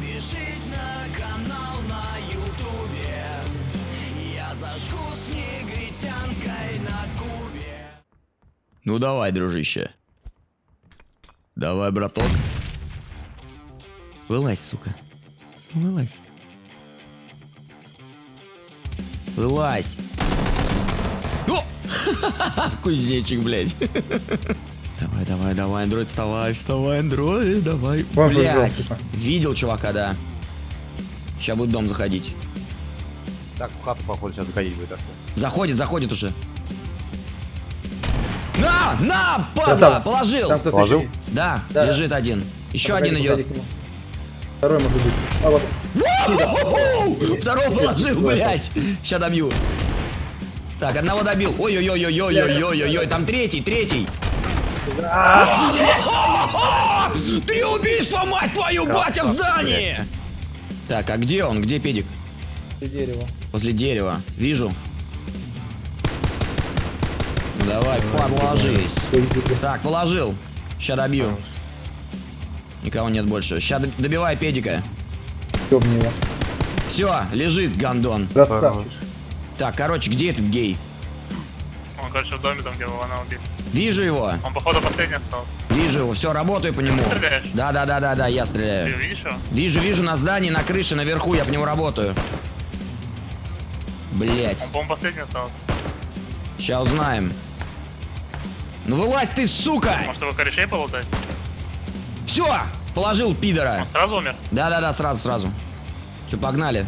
Подпишись на канал на ютубе Я зажгу с негритянкой на кубе Ну давай, дружище. Давай, браток. Вылазь, сука. Вылазь. Вылазь. О! Кузнечик, блядь. Давай, давай, давай, андроид, вставай, вставай, андроид, давай. Вон Блядь. жёлтый-то. Видел чувака, да. Сейчас будет дом заходить. Так, в хату, походу, сейчас заходить будет. так. Заходит, заходит уже. На, на, Да, падла, там- положил. Там Положил? Да, Да. лежит один. Еще один идет. Второй может быть. А вот. Второго положил, блядь. Сейчас добью. Так, одного добил. Ой-ой-ой-ой-ой-ой-ой-ой, там третий, третий. Три убийства, мать твою, батя в здании! Так, а где он? Где педик? И дерево. Возле дерева. Вижу. Ну давай, подложись. Так, положил. Сейчас добью. Никого нет больше. Сейчас добивай педика. Ёбни его. Все, лежит гандон. Красавчик. Так, короче, где этот гей? Он, короче, в доме там, где Вована убит. Вижу его. Он, походу, последний остался. Вижу его. Все, работаю по нему. стреляешь? Да, да, да, да, да, я Ты стреляю. видишь его? Вижу, вижу на здании, на крыше, наверху, я по нему работаю. Блять, Он, по-моему, последний остался. сейчас узнаем. Ну вылазь ты, сука! Может, его корешей полутать? Все, положил пидора. Он сразу умер? Да, да, да, сразу, сразу. Все, погнали.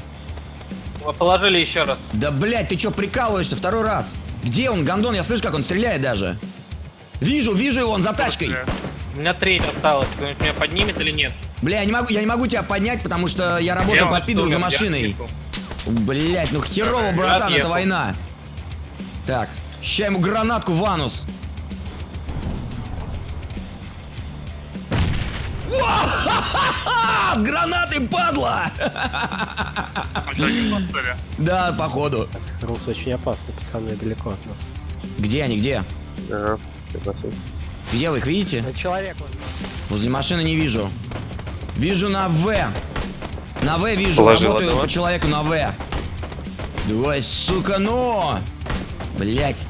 Вы положили еще раз. Да, блять, ты что прикалываешься второй раз? Где он, гандон? Я слышу, как он стреляет даже. Вижу, вижу его, он за тачкой. Стреляет. У меня треть осталось. Кто-нибудь меня поднимет или нет? Бля, я не могу, я не могу тебя поднять, потому что я работаю по пидору за машиной. Блять, ну херово, братан, это война. Так, ща ему гранатку в анус. Уа-ха-ха-ха! С гранатой, падла! Да, походу. Рус очень опасный, пацаны, далеко от нас. Где они, где? Согласен. Где вы их видите? Это человек, он. Возле машины не вижу. Вижу на В. На В вижу. Положил Работаю одного. по человеку на В. Давай, сука, ну! Блять.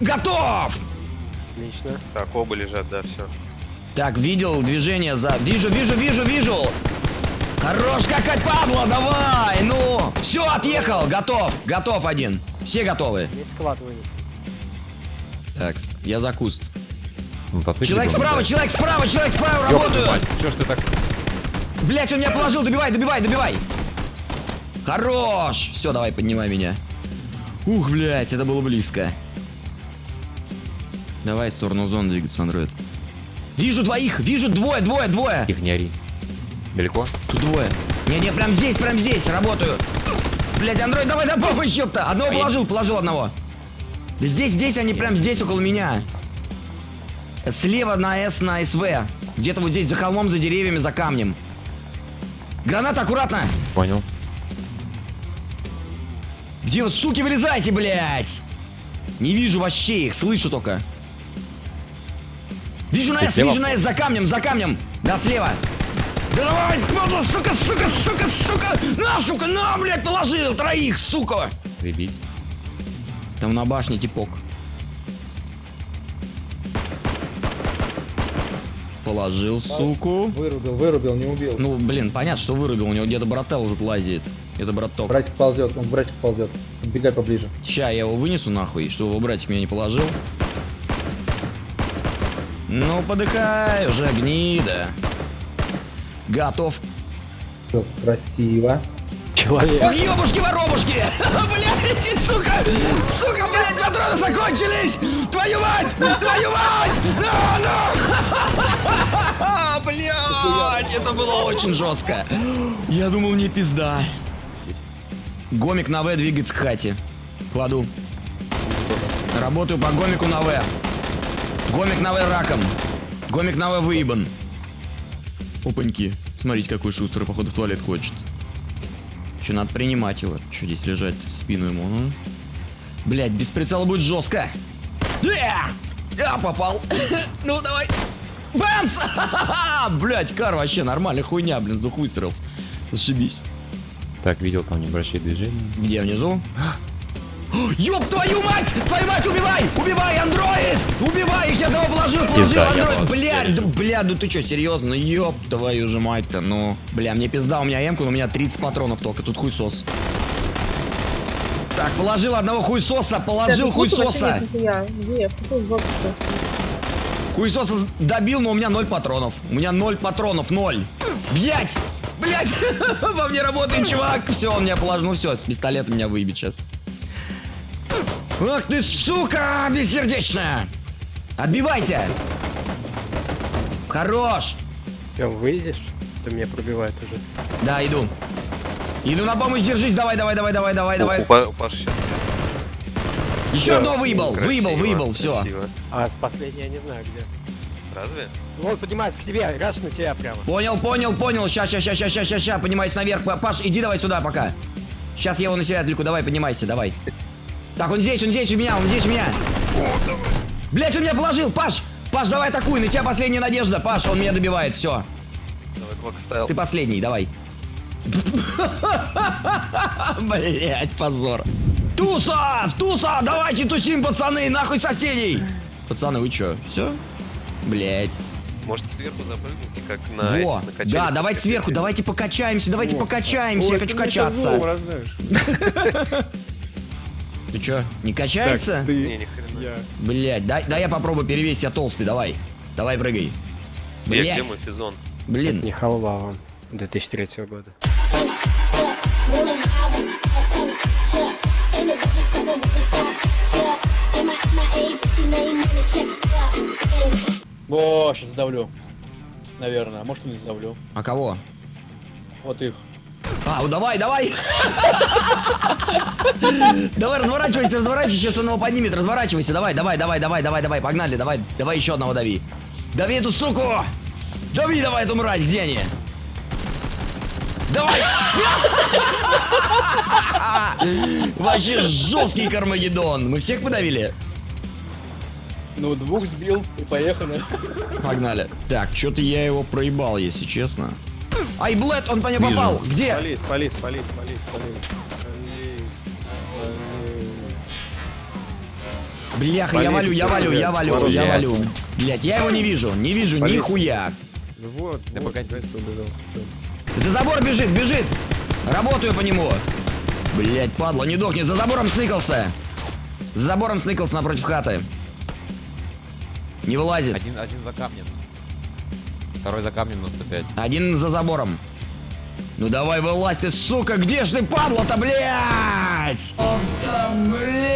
Готов! Отлично. Так, оба лежат, да, все. Так, видел движение за... Вижу, вижу, вижу, вижу! Хорош какать, Пабло, давай! Ну! Все, отъехал! Готов! Готов один! Все готовы? Есть склад вынес. Так, я за куст. Мотоцикл. Человек справа, человек справа, человек справа, работаю! Че ж ты так... Блять, он меня положил, добивай, добивай, добивай! Хорош! Все, давай, поднимай меня. Ух, блять, это было близко. Давай в сторону зоны двигаться, андроид. Вижу двоих, вижу двое, двое, двое. Тихо, не ори. Далеко? Тут двое. Не, не, прям здесь, прям здесь, работаю. Блять, андроид, давай на помощь, ёпта. Одного положил, положил одного. Здесь, здесь, они прям здесь, около меня. Слева на С, на СВ. Где-то вот здесь, за холмом, за деревьями, за камнем. Граната, аккуратно. Понял. Где вы, суки, вылезайте, блядь? Не вижу вообще их, слышу только. Вижу на Ты С, слева? вижу на С, за камнем, за камнем. Да, слева. Да давай, падла, сука, сука, сука, сука. На, сука, на, блядь, положил троих, сука. Заебись. Там на башне типок. Положил, суку. Вырубил, вырубил, не убил. Ну, блин, понятно, что вырубил. У него где-то брателло тут лазит. Это браток. Братик ползет, он братик ползет. Бегай поближе. Ща я его вынесу нахуй, чтобы его братик меня не положил. Ну, подыхай уже, гнида. Готов. Всё, красиво. Человек. Ох, ёбушки воробушки! Блядь, сука! Сука, блядь, патроны закончились! Твою мать! Твою мать! Ну, ну! Блядь, это было очень жестко. Я думал, мне пизда. Гомик на В двигается к хате. Кладу. Работаю по гомику на В. Гомик на В раком. Гомик на В выебан. Опаньки. Смотрите, какой шустрый, походу, в туалет хочет. Че, надо принимать его. Че здесь лежать в спину ему, ну? Блять, без прицела будет жестко. Я! Я попал. Ну, давай. Бэмс! Блять, кар вообще нормальная хуйня, блин, за выстрел. Зашибись. Так, видел там небольшие движения. Где внизу? Ёб твою мать! Твою мать, убивай! Убивай, андроид! Убивай их, я того положил, положил, Пизда, андроид! Блядь, да, пережил. бля, ну ты чё, серьезно? Ёб твою же мать-то, ну. Бля, мне пизда, у меня эмка, но у меня 30 патронов только, тут хуйсос. Так, положил одного хуйсоса, положил хуйсоса. Я, где? В какую жопу ты? Хуйсоса с- добил, но у меня 0 патронов. У меня 0 патронов, 0. Блять! Блять! Во мне работает чувак. Все, он меня положил. Ну все, с пистолета меня выебет сейчас. Ах ты, сука, бессердечная! Отбивайся! Хорош! Че, выйдешь? Ты меня пробивает уже. Да, иду. Иду на помощь, держись, давай, давай, давай, давай, давай, давай. У, Па- у Паши сейчас. Еще одного выебал, выебал, Красиво, выебал, все. красиво. А с последней я не знаю где. Разве? Ну, Он поднимается к тебе, раш на тебя прямо. Понял, понял, понял. Ща, ща, ща, ща, ща, ща. Поднимайся наверх. Па- Паш, иди давай сюда пока. Сейчас я его на себя отвлеку. Давай, поднимайся, давай. Так, он здесь, он здесь у меня, он здесь у меня. Блять, он меня положил, Паш! Паш, давай атакуй, на тебя последняя надежда. Паш, он меня добивает, все. Ты последний, давай. Блять, позор. Туса! Туса! Давайте тусим, пацаны! Нахуй соседей! Пацаны, вы чё? Все? Блять. Может сверху запрыгнуть, как на Во, этих, на качелях да, давайте сверху, давайте покачаемся, давайте покачаемся, я хочу качаться. Ты чё, не качается? Не, ни хрена. Блять, дай, дай я попробую перевесить, я толстый, давай. Давай прыгай. Я где Блять, мой физон? блин. Не халва он. 2003 года. О, сейчас сдавлю. Наверное, а может не сдавлю. А кого? Вот их. А, ну давай, давай! Давай, разворачивайся, разворачивайся, сейчас он его поднимет, разворачивайся, давай, давай, давай, давай, давай, давай, погнали, давай, давай еще одного дави. Дави эту суку! Дави давай эту мразь, где они? Давай! Вообще жесткий Кармагеддон. Мы всех подавили? Ну, двух сбил и поехали. Погнали. Так, что-то я его проебал, если честно. Ай, блэд, он по мне Вижу. попал. Где? Полис, полис, полис, полис, полис. Бляха, я валю, я валю, я валю, я валю. Блять, я его не вижу, не вижу Полез. нихуя. Ну вот, Да вот, погоди. Убежал. За забор бежит, бежит. Работаю по нему. Блять, падла, не дохнет. За забором сныкался. За забором сныкался напротив хаты. Не вылазит. Один, один за камнем. Второй за камнем на 105. Один за забором. Ну давай вылазь ты, сука, где ж ты, падла-то, блядь? Блядь!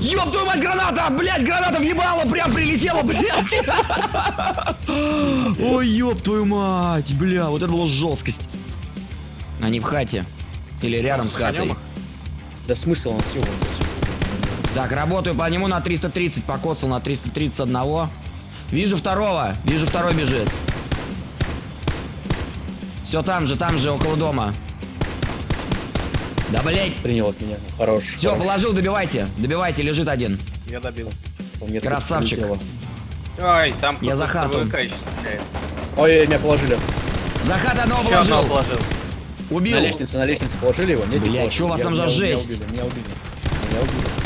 Ёб твою мать, граната! Блядь, граната въебала, прям прилетела, блядь! Ой, ёб твою мать, бля, вот это была жесткость. Они в хате. Или рядом с хатой. Да смысл он съебывается. Так, работаю по нему на 330, покоцал на 330 одного. Вижу второго, вижу второй бежит. Все там же, там же, около дома. Да блять. Принял от меня. Хорош. Все, хорош. положил, добивайте. Добивайте, лежит один. Я добил. Меня Красавчик. Ой, там Я за хату. Ой, меня положили. За хат одного положил. положил. Убил. На лестнице, на лестнице положили его? Нет, не Блядь, положили. чё у вас там за жесть? Меня убили, меня убили. Меня убили.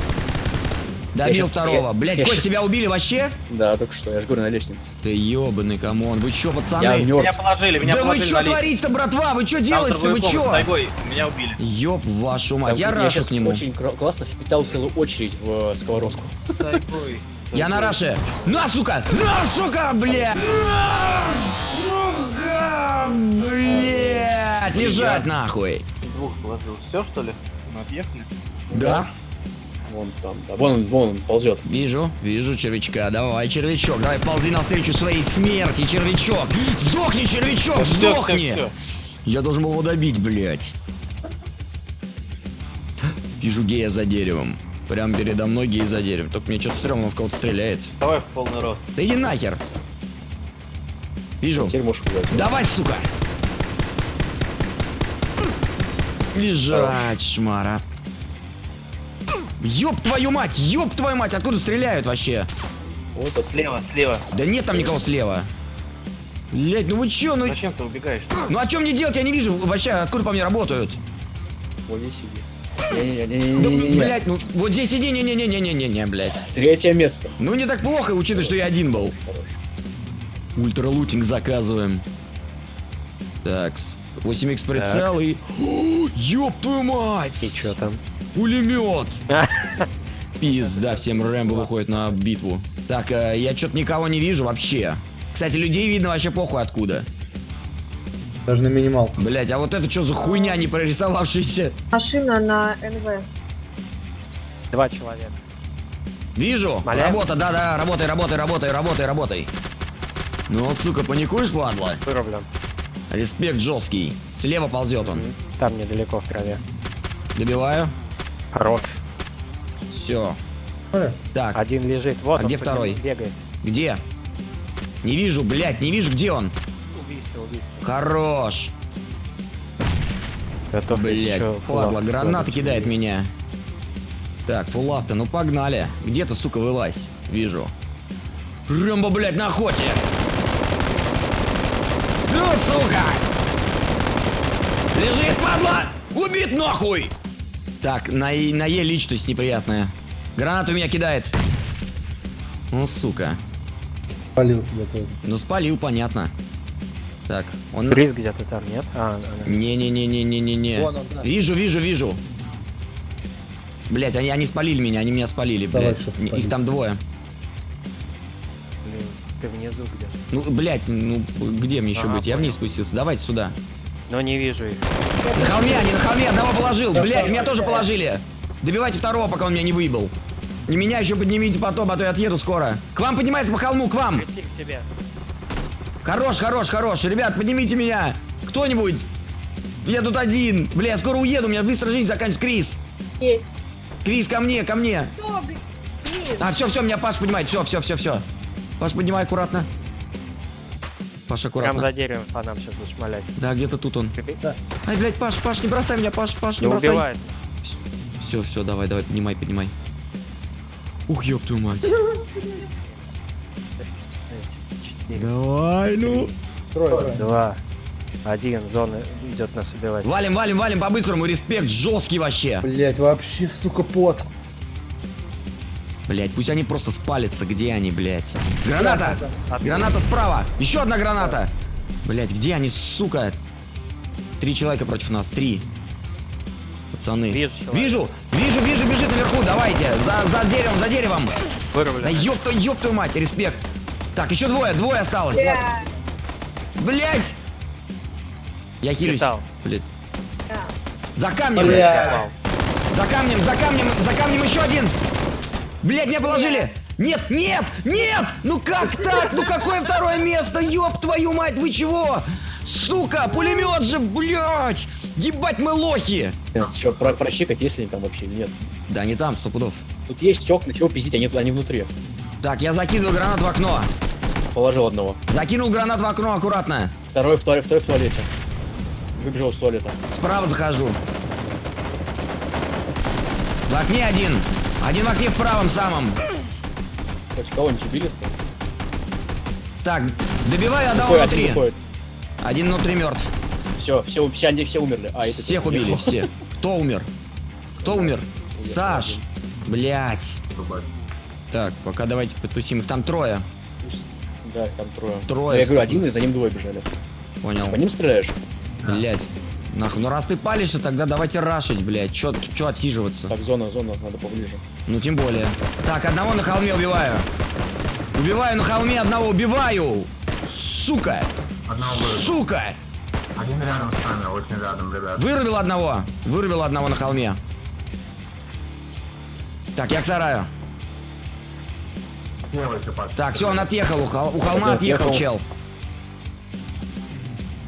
Добил я второго. я- Блять, я Кость, щас- тебя убили вообще? Да, только что, я же говорю, на лестнице. Ты ебаный, камон. Вы чё, Я пацаны? мертв. Меня положили, меня Да вы положили чё на лестницу. творите-то, братва? Вы чё делаете-то? Вы чё? Тайгой, меня убили. Ёб вашу мать. Я я рашу к нему. очень классно впитал целую очередь в э, сковородку. Тайгой. Я на раше. На, сука! На, сука, блядь! На, сука, блядь! Лежать нахуй! Двух положил. Все, что ли? Мы отъехали? Да. Вон там, да. Вон он, вон он ползет. Вижу, вижу червячка. Давай, червячок, давай ползи навстречу своей смерти, червячок! Сдохни, червячок, сдохни! Я должен был его добить, блядь. Вижу гея за деревом. Прям передо мной гей за деревом. Только мне что-то стрёмно, он в кого-то стреляет. Давай в полный рост. Да иди нахер. Вижу. Теперь можешь убивать. Давай, сука! Лежать, шмара. Ёб твою мать, ёб твою мать, откуда стреляют вообще? Вот это. Слева, слева. Да нет там никого слева. Блять, ну вы чё, ну... Зачем ты убегаешь? Ну а что мне делать? Я не вижу вообще, откуда по мне работают. Вот здесь сиди. Да, Не-не-не-не-не-не. блять, ну вот здесь иди, не-не-не-не-не-не, блять. Третье место. Ну не так плохо, учитывая, что я один был. Ультралутинг заказываем. Такс. 8х прицел и... О, Ёб твою мать! И чё там? Пулемет! Пизда, всем Рэмбо выходит на битву. Так, э, я что-то никого не вижу вообще. Кстати, людей видно вообще похуй откуда. Даже на минимал. Блять, а вот это что за хуйня не прорисовавшаяся? Машина на НВ. Два человека. Вижу. Маляем? Работа, да-да, работай, работай, работай, работай, работай. Ну, сука, паникуешь, падла? Вырублен. Респект жесткий. Слева ползет он. Там недалеко в траве. Добиваю. Хорош. Все. Так, Один лежит. Вот А он где второй? Бегает. где? Не вижу, блядь, не вижу, где он. Убийство, убийство. Хорош. Готов Блять, еще падла, граната кидает меня. Так, фул авто, ну погнали. Где ты, сука, вылазь? Вижу. Рэмбо, блядь, на охоте. Ну, сука! Лежит, падла! Убит нахуй! Так, на, на Е личность неприятная. Гранату меня кидает. Ну, сука. Палил тебя тоже. Ну, спалил, понятно. Так, он... Крис где-то там, нет? А, а, а. Не-не-не-не-не-не-не. Он, да. Вижу, вижу, вижу. Блять, они, они спалили меня, они меня спалили, Давай, блять. Их там двое. Блин, ты внизу где? Ну, блять, ну где мне еще Ага, быть? Я вниз спустился. Давайте сюда. Но не вижу их. На холме, они на холме, одного положил. Блять, меня тоже положили. Добивайте второго, пока он меня не выебал. Не меня еще поднимите потом, а то я отъеду скоро. К вам поднимается по холму, к вам. Хорош, хорош, хорош. Ребят, поднимите меня. Кто-нибудь. Я тут один. Бля, я скоро уеду, у меня быстро жизнь заканчивается. Крис. Есть. Крис, ко мне, ко мне. Что? А, все, все, меня Паш поднимает. Все, все, все, все. Паш, поднимай аккуратно. Паш, Прям аккуратно. за деревом по нам сейчас будешь шмалять. Да, где-то тут он. Ты- Ай, блядь, Паш, Паш, не бросай меня, Паш, Паш, не Не бросай. убивает. Все, все, давай, давай, поднимай, поднимай. Ух, ёб твою мать. Давай, ну. Трое. Два. Один. Зона идет нас убивать. Валим, валим, валим по-быстрому. Респект жесткий вообще. Блять, вообще, сука, пот. Блять, пусть они просто спалятся. Где они, блять? Граната! Граната справа! Еще одна граната! Блять, где они, сука? Три человека против нас, три. Пацаны. Вижу. Вижу, вижу, вижу, бежит наверху, давайте. За, за деревом, за деревом. Вырублен. Да ёб твою, ёб твою мать, респект. Так, еще двое, двое осталось. Бля. Блять! Я хилюсь. Блядь. За камнем. За камнем, за камнем, за камнем еще один. Блять, меня положили. Нет, нет, нет! Ну как так? Ну какое второе место? Ёб твою мать, вы чего? Сука, пулемет же, блять! Ебать мы лохи! Еще про прочекать, есть ли они там вообще нет. Да, не там, сто пудов. Тут есть окна, чего пиздить, они, они внутри. Так, я закидываю гранат в окно. Положил одного. Закинул гранат в окно аккуратно. Второй в, туале- второй в туалете. Выбежал из туалета. Справа захожу. В окне один. Один в окне в правом самом. Кого-нибудь убили? Так, Выходит, один внутри. Один внутри мертв. Все, все, все, они все умерли. А, это Всех убили, все. Кто умер? Кто умер? Саш. Блять. Так, пока давайте потусим. Их там трое. Да, там трое. Трое, я говорю, один, и за ним двое бежали. Понял. По ним стреляешь? Блять. Нахуй. Ну раз ты палишься, тогда давайте рашить, блять. Чё, чё отсиживаться? Так, зона, зона, надо поближе. Ну тем более. Так, одного на холме убиваю. Убиваю на холме одного, убиваю! Сука! Сука! Один рядом с нами, очень рядом, ребят. Вырубил одного. Вырубил одного на холме. Так, я к сараю. Делайте, Паш. Так, все, он отъехал. У, хол- у холма отъехал отъехал. чел.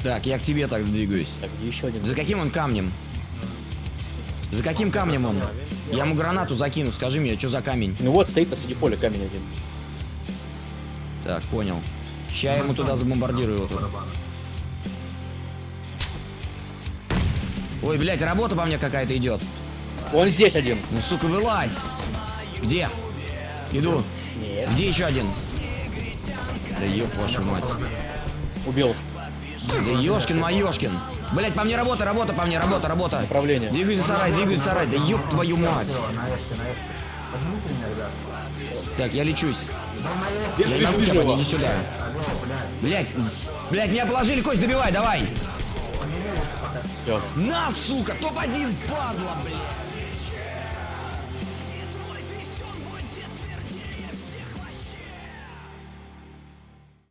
Так, я к тебе так двигаюсь. Так, еще один? За каким он камнем? За каким камнем он? Я ему гранату закину, скажи мне, что за камень? Ну вот, стоит посреди поля камень один. Так, понял. Ща я ему туда забомбардирую его тут. Ой, блядь, работа по мне какая-то идет. Он здесь один. Ну, сука, вылазь. Где? Иду. Нет. Где еще один? Да ёб вашу мать. Убил. Да ёшкин моёшкин. Блять, по мне работа, работа, по мне работа, работа. Направление. Двигайся сарай, двигайся сарай. Да ёб твою мать. Так, я лечусь. Вижу, Я его. поднять, иди сюда. Блять, блять, меня положили, Кость, добивай, давай. Всё. На, сука, топ-1, падла, блядь.